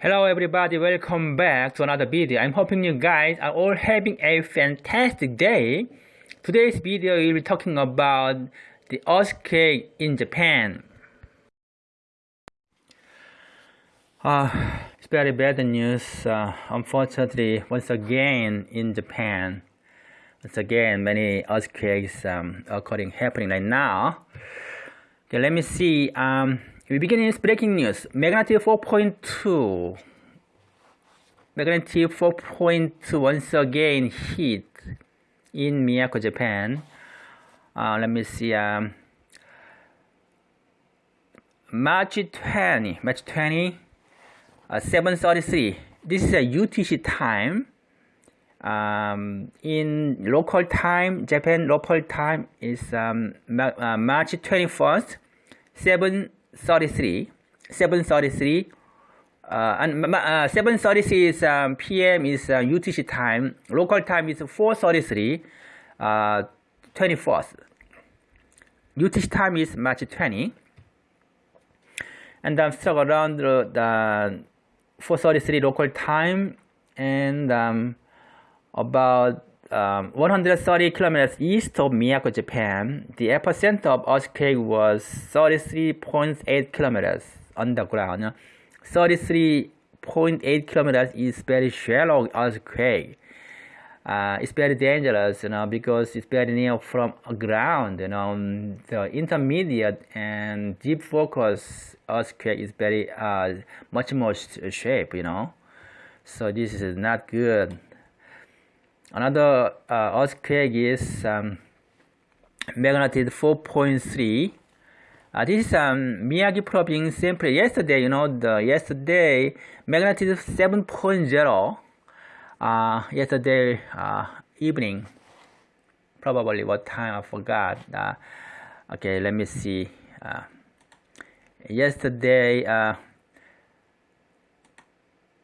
Hello everybody, welcome back to another video. I'm hoping you guys are all having a fantastic day. Today's video will be talking about the earthquake in Japan. Uh, it's very bad news, uh, unfortunately, once again in Japan. Once again, many earthquakes um, occurring, happening right now. Okay, let me see. Um, we begin with breaking news. Magnitude 4.2. Magnitude 4.2 once again hit in Miyako, Japan. Uh, let me see. Um, March 20, March 20, uh, 7:33. This is a UTC time. Um, in local time, Japan local time is um, uh, March 21st, 7 33 733 uh, and uh, 7:36 um, p.m. is uh, UTC time. Local time is 4:33, uh, 24th. UTC time is March 20, and I'm stuck around the, the 4:33 local time, and um, about um, 130 kilometers east of Miyako, Japan, the epicenter of earthquake was 33.8 kilometers underground. 33.8 kilometers is very shallow earthquake. Uh, it's very dangerous, you know, because it's very near from ground. You know, the intermediate and deep focus earthquake is very uh, much more shape, you know. So this is not good another uh, earthquake is um, magnitude 4.3 uh, this is um, Miyagi province simply yesterday you know the yesterday magnitude 7.0 uh, yesterday uh, evening. Probably what time I forgot. Uh, okay let me see. Uh, yesterday uh,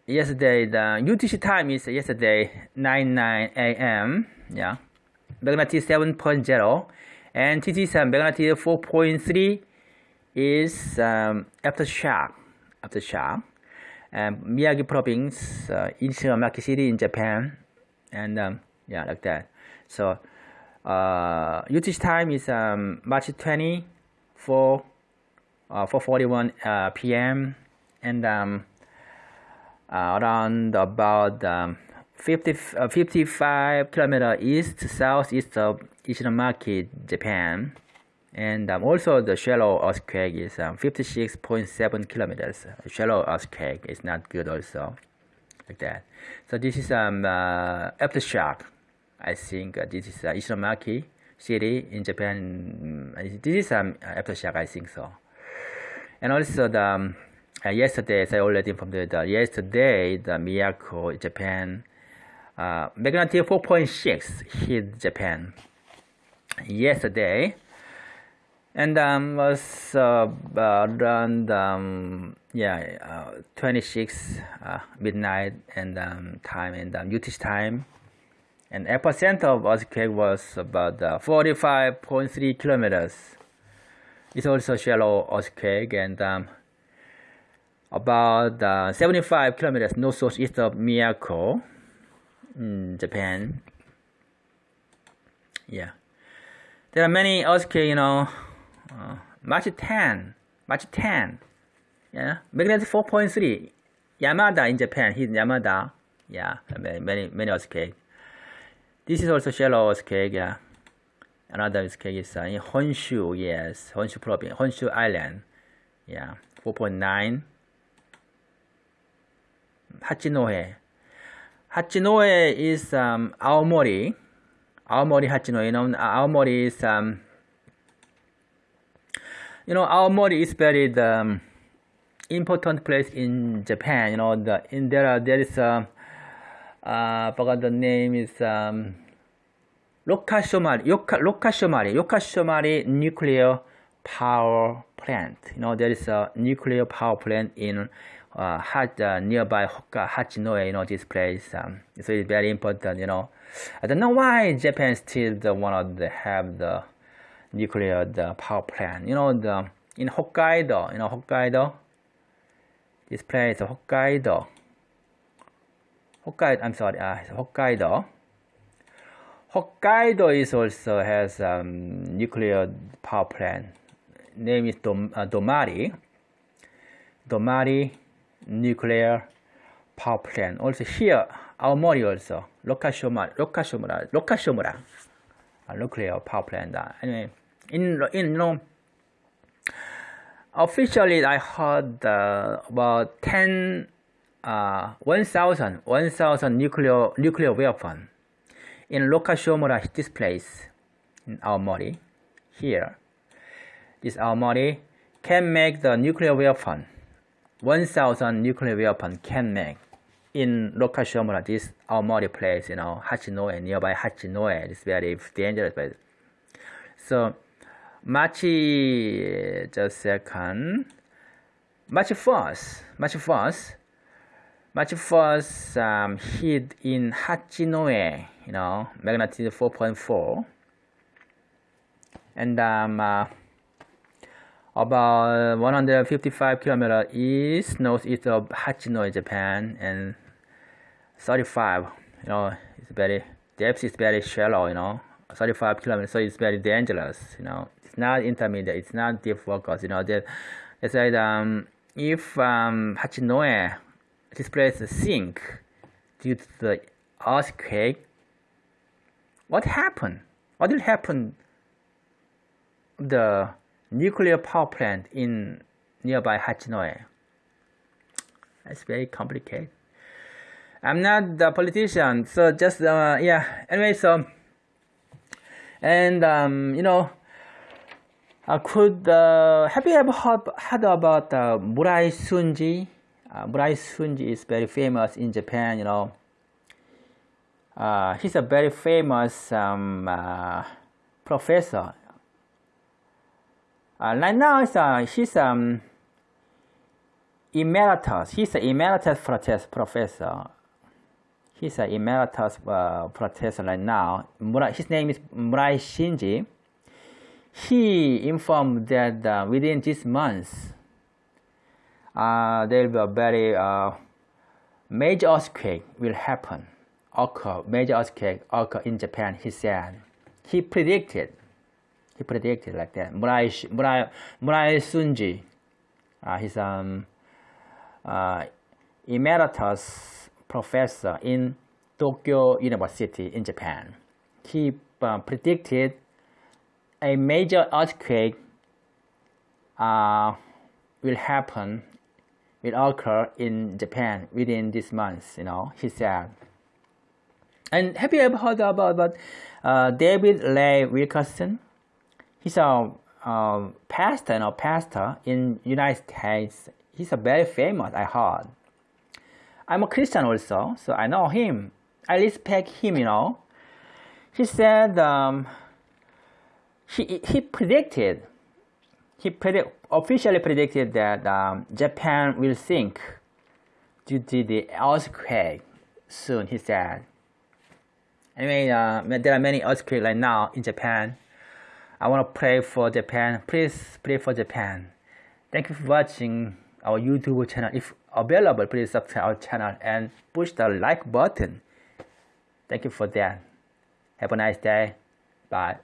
yesterday the UTC time is yesterday 9 9 a.m. yeah magnitude 7.0 and TT7 magnitude 4.3 is um, aftershock aftershock and Miyagi province uh, in Shiramaki city in Japan and um, yeah like that so uh, UTC time is um, March 20 4 uh, 4:41 uh, p.m. and um, around about um, 50, uh, 55 kilometer east southeast of Ishinomaki, Japan. And um, also the shallow earthquake is um, 56.7 kilometers. Shallow earthquake is not good also, like that. So this is um uh, aftershock. I think uh, this is uh, Ishinomaki city in Japan. This is um aftershock. I think so. And also the um, yesterday, as I already informed you, yesterday, the Miyako, Japan, uh, magnitude 4.6 hit Japan. Yesterday, and um, was uh, around um, yeah uh, 26 uh, midnight and um, time and um, UTC time, and epicenter of earthquake was about uh, 45.3 kilometers. It's also shallow earthquake and um, about uh, 75 kilometers north southeast of Miyako, in Japan. Yeah, there are many earthquakes. You know, uh, March 10, March 10. Yeah, magnitude 4.3. Yamada in Japan. He's Yamada. Yeah, many many many earthquakes. This is also shallow earthquake. Yeah, another earthquake is uh, in Honshu. Yes, Honshu province, Honshu Island. Yeah, 4.9. Hachinohe. Hachinohe is um, Aomori. Aomori Hachinohe. You know, Aomori is um, you know, Aomori is very the um, important place in Japan. You know, the in there there is a uh, forgot the name is um, Rokashomari, Yoka, Rokashomari, Rokashomari nuclear power plant. You know, there is a nuclear power plant in uh, had uh, nearby Hoka, Hachinohe, you know, this place. Um, so it's very important, you know. I don't know why Japan still of the have the nuclear the power plant. You know, the in Hokkaido, you know, Hokkaido, This place Hokkaido. Hokkaido, I'm sorry, uh, Hokkaido. Hokkaido is also has um, nuclear power plant. Name is Dom, uh, Domari. Domari nuclear power plant. Also here, Aomori also. Lokashomura, Lokashomura, Lokashomura. A nuclear power plant. Uh, anyway, in, in, you know, officially I heard uh, about 10, uh, 1,000, 1,000 nuclear, nuclear weapon in Lokashomura, this place in Aomori, here. This Aomori can make the nuclear weapon. 1,000 nuclear weapon can make in Lokashomura, this Aomori place, you know, Hachinohe, nearby Hachinohe. It's very dangerous place. So March just second, March 1st, March 1st, March 1st um, hit in Hachinohe, you know, magnitude 4.4, and um, uh, about 155 kilometer east northeast of Hachinohe, Japan, and 35, you know, it's very depth is very shallow, you know, 35 kilometers, so it's very dangerous, you know. It's not intermediate, it's not deep focus, you know, that they said um, if um, Hachinohe, this place sink due to the earthquake, what happened? What will happen? The nuclear power plant in nearby Hachinohe? It's very complicated. I'm not the politician, so just uh, yeah. Anyway, so and um, you know uh, could uh, have you ever heard, about uh, Murai Shunji? Uh, Murai Shunji is very famous in Japan. You know, uh, he's a very famous um, uh, professor. Uh, right now, he's, uh, um, emeritus. He's an emeritus professor. He's an emeritus uh, professor right now. His name is Murai Shunji he informed that uh, within this month uh, there will be a very uh, major earthquake will happen, occur, major earthquake occur in Japan, he said. He predicted, he predicted like that. Murai, Murai, Murai Shunji, uh, he's um, uh, emeritus professor in Tokyo University in Japan. He uh, predicted a major earthquake uh, will happen, will occur in Japan within this month, you know, he said. And have you ever heard about, about uh, David Ray Wilkerson? He's a uh, pastor, know, pastor in United States. He's a very famous, I heard. I'm a Christian also, so I know him. I respect him, you know. He said um, he, he predicted, he predict, officially predicted that um, Japan will sink due to the earthquake soon, he said. Anyway, uh, there are many earthquakes right now in Japan. I want to pray for Japan. Please pray for Japan. Thank you for watching our YouTube channel. If available, please subscribe our channel and push the like button. Thank you for that. Have a nice day. Bye.